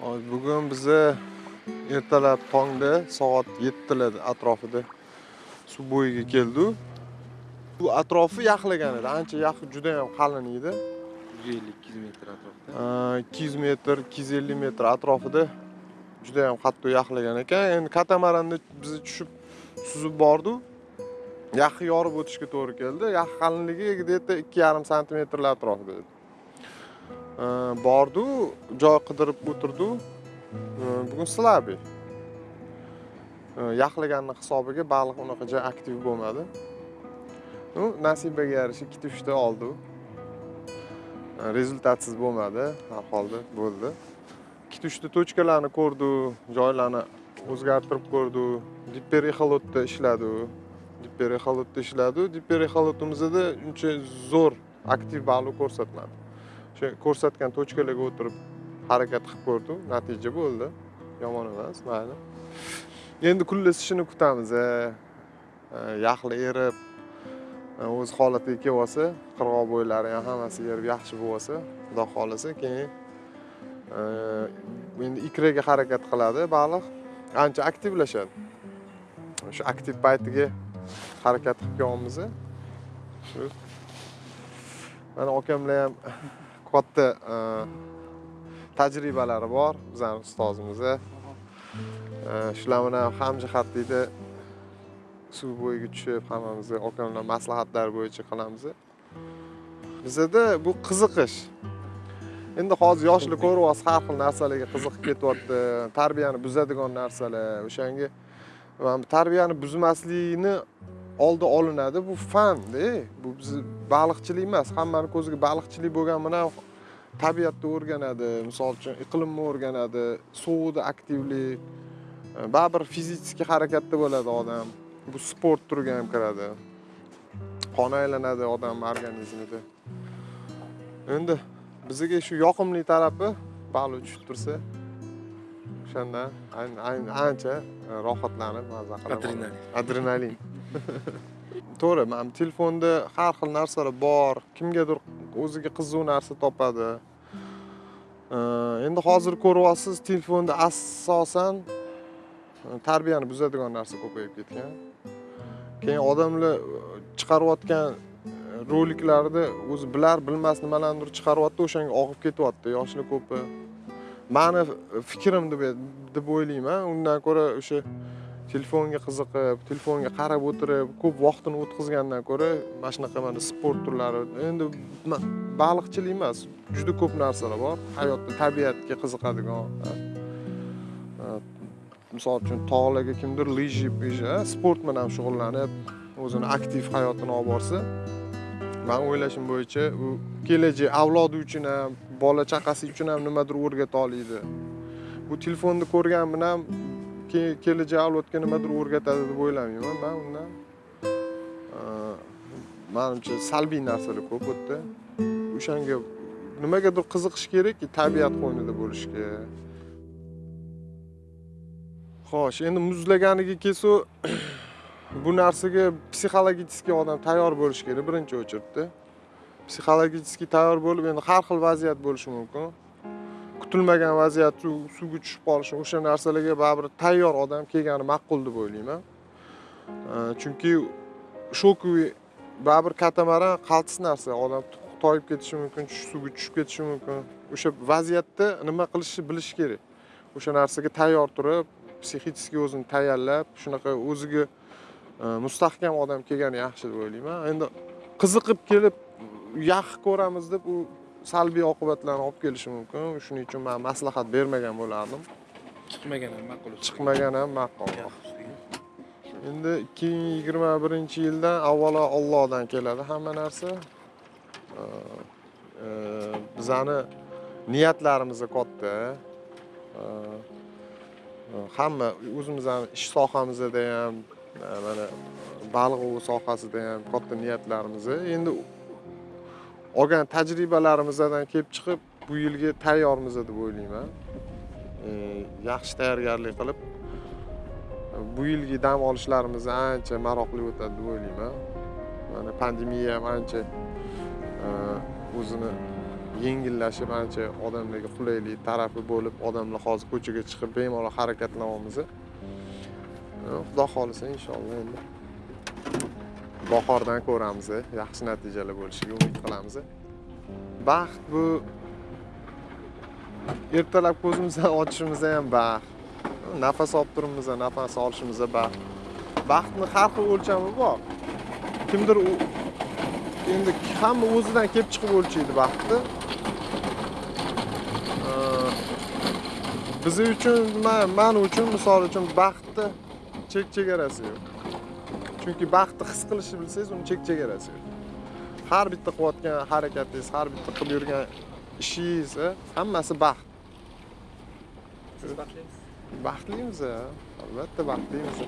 Hozir bugun biza ertalab tongda soat 7lar atrofida suv bo'yiga keldik. Bu atrofi yaxlagan edi. Ancha yaxi juda ham qalin edi. 150-200 metr atrofida. Aa, 200 metr, 250 metr atrofida juda ham qattiq yaxlagan ekan. Endi katamaranda biz tushib suzib bordik. Yaxi yorib o'tishga to'g'ri keldi. Yaxi qalinligi где-то 2,5 sm atrofida edi. Bordik, joy qidirib o'tirdi Bugun slabi. Yaxlaganning hisobiga baliq unaqacha aktiv bo'lmadi. Ну, nasibaga yarasha ikkita uchta oldi rezultatsiz bo'lmadi har holda bo'ldi ikkita uchta tochkalarni ko'rdi joylarni o'zgartirib ko'rdik diperexolotda ishladik diperexolotda dipper diperexolotimizda uncha zo'r aktiv baliq ko'rsatmadi o'sha ko'rsatgan tochkalarga o'tirib harakat qilib ko'rdim. Natija bo'ldi. Yomon emas mayli. Endi kunlar ishini kutamiz e, e, yaxli erib e, o'z holatiga kelib olsa qirg'oq bo'ylari ham hammasi erib yaxshi bo'lib olsa xudo xohlasa keyin endi ikraga harakat qiladi baliq ancha aktivlashadi. O'sha aktiv paytiga harakat qilib kelyapmiz shu. Mana akamlar ham katta e, tajribalari bor. Bizani ustozimiz e, shular bilan hamjihatlikda suv bo'yiga tushib hammamiz okamlar maslahatlari bo'yicha qilamiz bizada bu qiziqish. Endi hozir yoshlar ko'ryapsiz har xil narsalarga qiziqib ketyapti. Tarbiyani buzadigan narsalar o'shanga. Tarbiyani buzmaslikni oldi olinadi. Bu fanda bu biz baliqchilik emas. Hammani ko'ziga baliqchilik bo'lgani bilan tabiatni o'rganadi. Misol uchun iqlimni o'rganadi suvni aktivlik e, baribir fizический harakatda bo'ladi odam. Bu sport turiga ham kiradi. Qon aylanadi odam organizmida. Endi bizga shu yoqimli tarafi baliq tushib tursa o'shandan ancha rohatlanib maza qilib Adrenalin. adrenalin. To'g'ri mana telefonda har xil narsalar bor. Kimgadir o'ziga qiziq narsa topadi. Endi hozir ko'ryapsiz telefonda asosan tarbiyani buzadigan narsa ko'payib ketgan. Keyin odamlar chiqarayotgan roliklarni o'zi bilar bilmas nimalarnidir chiqaryapti o'shanga og'ib ketyapti yoshlar ko'pi mani fikrim deb deb o'ylayman. Undan ko'ra o'sha telefonga qiziqib telefonga qarab o'tirib ko'p vaqtini o'tkazgandan ko'ra mana shunaqa mana sport turlari endi baliqchilik emas juda ko'p narsalar bor. Hayotda tabiatga qiziqadigan misol uchun tog'larga kimdir lyji sport bilan shug'ullanib o'zini aktiv hayotini olib borsa man o'ylashim bo'yicha u kelajak avlodi uchun ham bola chaqasi uchun ham nimadir o'rgata oladi bu telefonni ko'rgan bilan kelajak avlodga nimadir o'rgatadi deb o'ylamayman. Man undan manimcha salbiy narsalar ko'p u yerda o'shanga nimagadir qiziqish kerakki tabiat qo'ynida bo'lishga. Xo'sh endi muzlaganiga kelsak bu narsaga psixologически odam tayyor bo'lishi kerak. Birinchi очередda psixologически tayyor bo'lib endi har xil vaziyat bo'lishi mumkin. Kutilmagan vaziyat suvga tushib qolishi o'sha narsalarga baribir tayyor odam kelgani ma'qul deb o'ylayman. Chunki shokovый baribir katamaran qaltis narsa. Odam toyib ketishi mumkin suvga tushib ketishi mumkin. O'sha vaziyatda nima qilishni bilish kerak. O'sha narsaga tayyor turib psixически o'zini tayyorlab shunaqa o'ziga mustahkam odam kelgani yaxshi deb o'ylayman. Endi qiziqib kelib yaxshi ko'ramiz deb u salbiy oqibatlarni olib kelishi mumkin. Shuning uchun man maslahat bermagan bo'lardim. Chiqmagan ham ma'qul. chiqmagan ham ma'qul. Endi ikki ming yigirma birinchi yildan avvalo ollohdan keladi hamma narsa. E, bizani niyatlarimiz katta. E, hamma o'zimizni ish sohamizda ham mana baliq ovi sohasida ham katta niyatlarimiz endi olgan tajribalarimizdan kelib chiqib bu yilga tayyormiz deb o'ylayman. Yaxshi tayyorgarlik qilib bu yilgi dam olishlarimiz ancha maroqli o'tadi deb o'ylayman. Mana pandemiya ham ancha e, o'zini yengillashib ancha odamlarga qulaylik tarafi bo'lib odamlar hozir ko'chaga chiqib bemalol harakatlanamiz xudo xohlasa inshaalloh endi bahordan ko'ramiz yaxshi natijalar bo'lishiga umid qilamiz baxt bu ertalab ko'zimizni ochishimiz ham baxt. Nafas olib turibmiz nafas olishimiz baxt. Baxtni har xil o'lchami bor. Kimdir endi hamma o'zidan kelib chiqib o'lchaydi baxtni. Biz uchun man uchun misol uchun baxtni chek chegarasi yo'q. Chunki baxtni his qilishni bilsangiz uni chek chegarasi yo'q. Har bitta qilayotgan harakatingiz har bitta qilib yurgan ishingiz hammasi baxt. Siz baxtlimiz a, albatta baxtlimiz